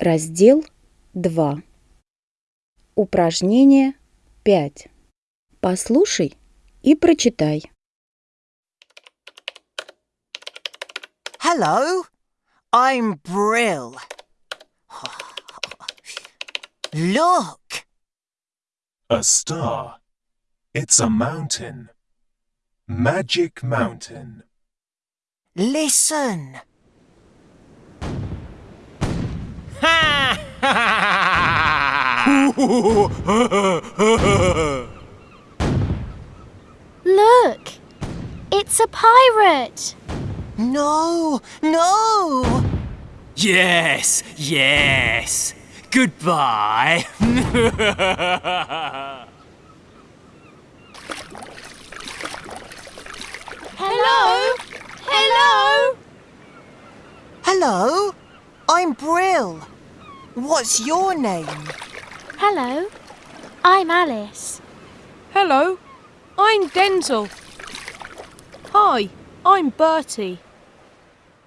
Раздел 2. Упражнение 5. Послушай и прочитай. Hello, I'm Brill. Look, A star. It's a mountain. Magic Mountain. listen. Look! It's a pirate! No, no. Yes, yes. Goodbye. Hello! Hello! Hello, I'm Brill. What's your name? Hello, I'm Alice. Hello, I'm Denzel. Hi, I'm Bertie.